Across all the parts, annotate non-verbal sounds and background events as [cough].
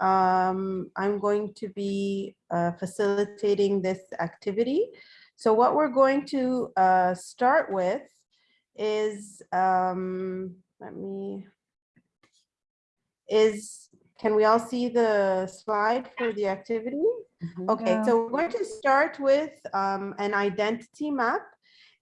um, I'm going to be uh, facilitating this activity. So what we're going to uh, start with is, um, let me, is, can we all see the slide for the activity? Okay, Yeah. so we're going to start with um, an identity map.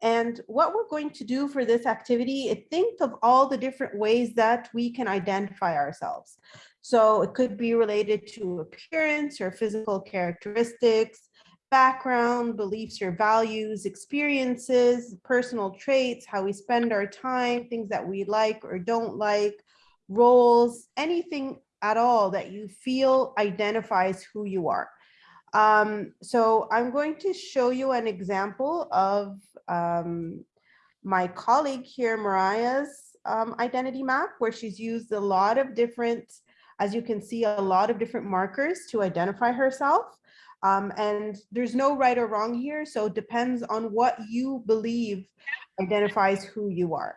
And what we're going to do for this activity is think of all the different ways that we can identify ourselves. So it could be related to appearance or physical characteristics, background, beliefs or values, experiences, personal traits, how we spend our time, things that we like or don't like, roles, anything at all that you feel identifies who you are. Um, so I'm going to show you an example of um, my colleague here, Mariah's um, identity map, where she's used a lot of different, as you can see, a lot of different markers to identify herself. Um, and there's no right or wrong here, so it depends on what you believe identifies who you are.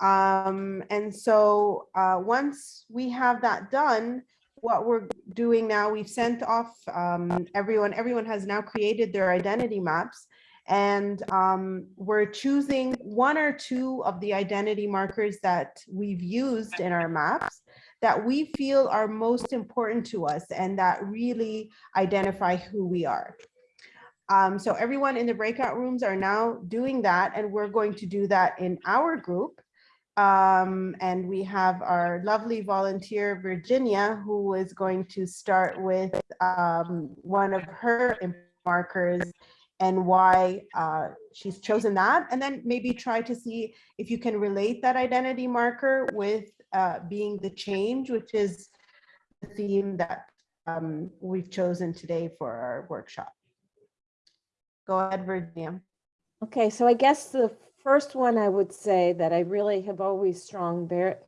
Um, and so uh, once we have that done, what we're doing now, we've sent off um, everyone, everyone has now created their identity maps. And um, we're choosing one or two of the identity markers that we've used in our maps that we feel are most important to us and that really identify who we are. Um, so everyone in the breakout rooms are now doing that and we're going to do that in our group. Um, and we have our lovely volunteer, Virginia, who is going to start with um, one of her markers and why uh, she's chosen that. And then maybe try to see if you can relate that identity marker with uh, being the change, which is the theme that um, we've chosen today for our workshop. Go ahead, Virginia. Okay, so I guess the first one I would say that I really have always strong, ver-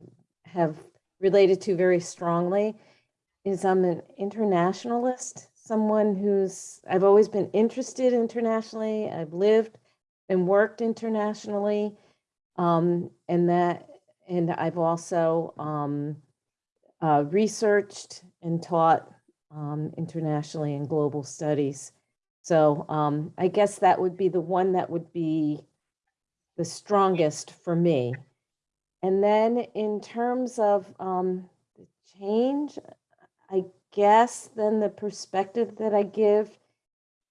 have related to very strongly is I'm an internationalist, someone who's, I've always been interested internationally. I've lived and worked internationally. Um, and that, and I've also um, uh, researched and taught um, internationally in global studies. So um, I guess that would be the one that would be the strongest for me. And then in terms of um, the change, I guess then the perspective that I give,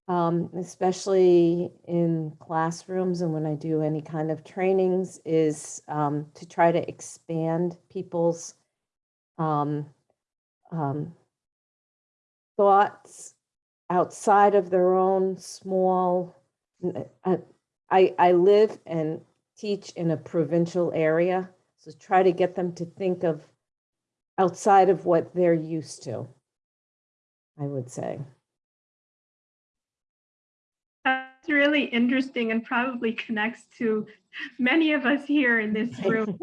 um, especially in classrooms and when I do any kind of trainings, is um, to try to expand people's um, um, thoughts outside of their own small. uh, I, I live and teach in a provincial area, so try to get them to think of outside of what they're used to, I would say. That's really interesting and probably connects to many of us here in this [laughs] room.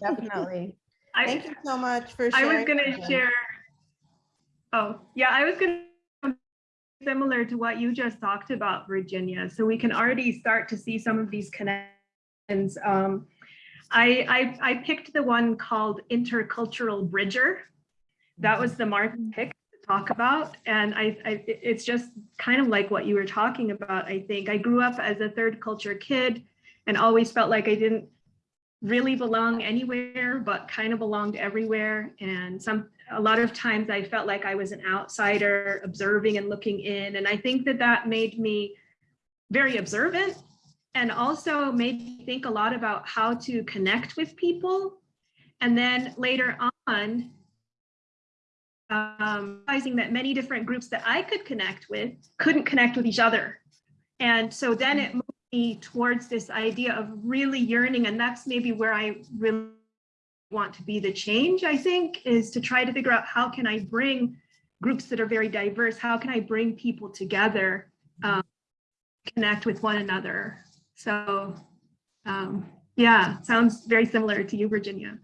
Definitely. Thank you so much for I was gonna share. Oh, yeah, I was gonna similar to what you just talked about, Virginia. So we can already start to see some of these connections. Um, I, I, I picked the one called intercultural bridger. That was the mark pick to talk about. And I, I, it's just kind of like what you were talking about, I think. I grew up as a third culture kid and always felt like I didn't really belong anywhere, but kind of belonged everywhere. And some, a lot of times I felt like I was an outsider observing and looking in. And I think that that made me very observant and also made me think a lot about how to connect with people. And then later on, um, realizing that many different groups that I could connect with couldn't connect with each other. And so then it moved me towards this idea of really yearning, and that's maybe where I really want to be the change, I think, is to try to figure out how can I bring groups that are very diverse, how can I bring people together, um, connect with one another. So um, yeah, sounds very similar to you, Virginia.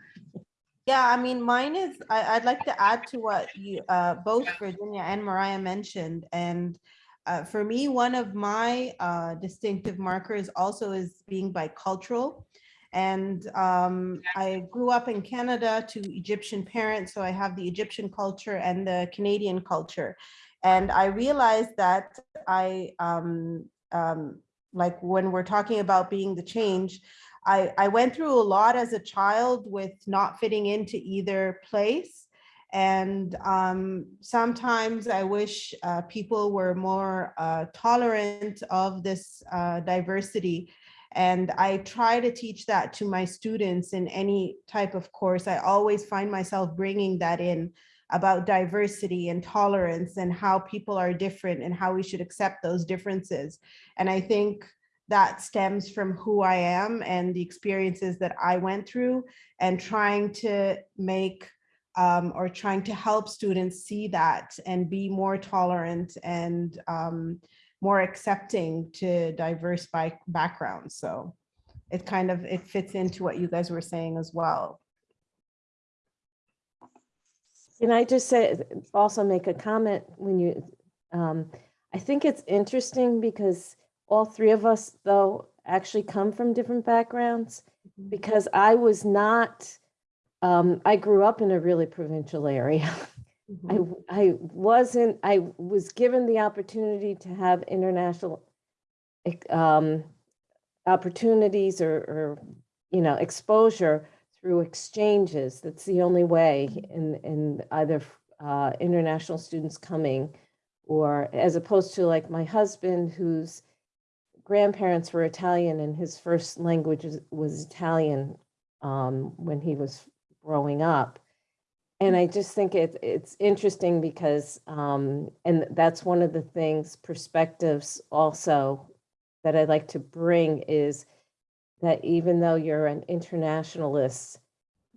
Yeah, I mean, mine is, I, I'd like to add to what you, uh, both Virginia and Mariah mentioned. And uh, for me, one of my uh, distinctive markers also is being bicultural. And um, I grew up in Canada to Egyptian parents, so I have the Egyptian culture and the Canadian culture. And I realized that I, um, um, like when we're talking about being the change, I, I went through a lot as a child with not fitting into either place. And um, sometimes I wish uh, people were more uh, tolerant of this uh, diversity. And I try to teach that to my students in any type of course. I always find myself bringing that in about diversity and tolerance and how people are different and how we should accept those differences. And I think that stems from who I am and the experiences that I went through and trying to make um, or trying to help students see that and be more tolerant and um, more accepting to diverse backgrounds. So it kind of, it fits into what you guys were saying as well. Can I just say, also make a comment when you, um, I think it's interesting because all three of us, though, actually come from different backgrounds because I was not, um, I grew up in a really provincial area. [laughs] I, Mhm. w- I wasn't, I was given the opportunity to have international um, opportunities or, or, you know, exposure through exchanges. That's the only way in, in either uh, international students coming or as opposed to like my husband whose grandparents were Italian and his first language was, Italian um, when he was growing up. And I just think it, it's interesting because, um, and that's one of the things, perspectives also that I'd like to bring is that even though you're an internationalist,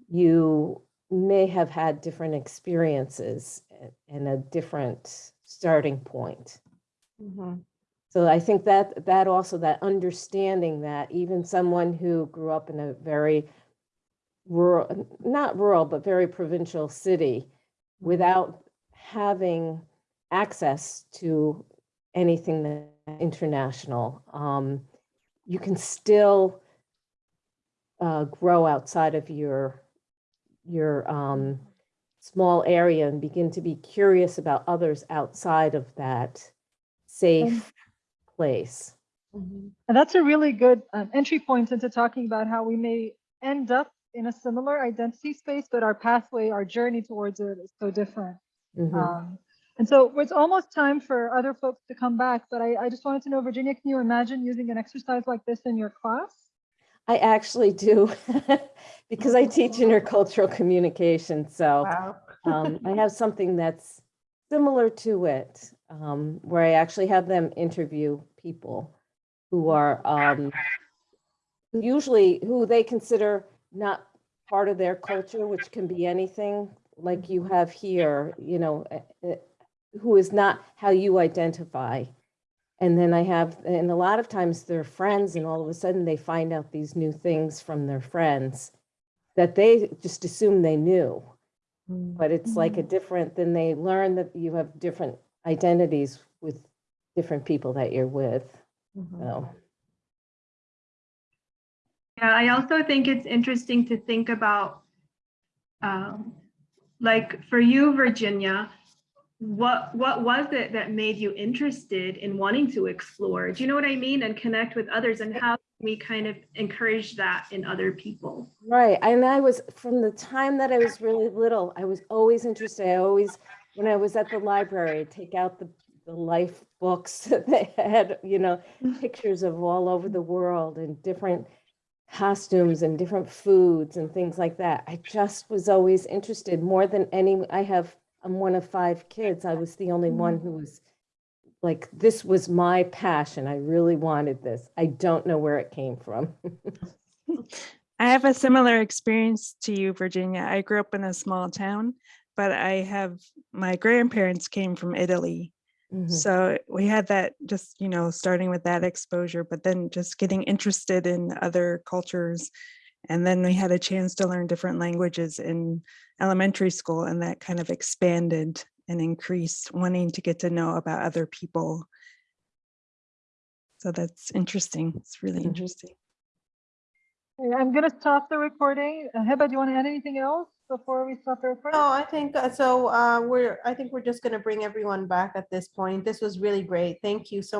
you may have had different experiences and a different starting point. Mhm. So I think that, that also, that understanding that even someone who grew up in a very rural, not rural, but very provincial city, without having access to anything that international, um, you can still uh, grow outside of your, your um, small area and begin to be curious about others outside of that safe place. Mhm. And that's a really good um, entry point into talking about how we may end up in a similar identity space, but our pathway, our journey towards it is so different. Mhm. Um, and so it's almost time for other folks to come back, but I, I just wanted to know, Virginia, can you imagine using an exercise like this in your class? I actually do, [laughs] because I teach intercultural communication, so Wow. um, I have something that's similar to it, um, where I actually have them interview people who are um, usually who they consider not part of their culture, which can be anything like you have here, you know, eh, eh, who is not how you identify. And then I have, and a lot of times they're friends and all of a sudden they find out these new things from their friends that they just assume they knew. But it's like a different, then they learn that you have different identities with different people that you're with. Mhm. So, Yeah, I also think it's interesting to think about, um, like for you, Virginia, what what was it that made you interested in wanting to explore? Do you know what I mean? And connect with others, and how can we kind of encourage that in other people? right. And I was, from the time that I was really little, I was always interested. I always, when I was at the library, take out the, the life books [laughs] that they had, you know, mm. pictures of all over the world and different costumes and different foods and things like that. I just was always interested more than any, I have, I'm one of five kids. I was the only one mm. who was like, this was my passion. I really wanted this. I don't know where it came from. [laughs] I have a similar experience to you, Virginia. I grew up in a small town, but I have, my grandparents came from Italy. Mhm. So we had that just, you know, starting with that exposure, but then just getting interested in other cultures. And then we had a chance to learn different languages in elementary school and that kind of expanded and increased wanting to get to know about other people. So that's interesting. It's really Mhm. interesting. I'm gonna stop the recording. Uh, Heba, do you want to add anything else before we stop the recording? No, I think, uh, so uh, we're, I think we're just going to bring everyone back at this point. This was really great. Thank you so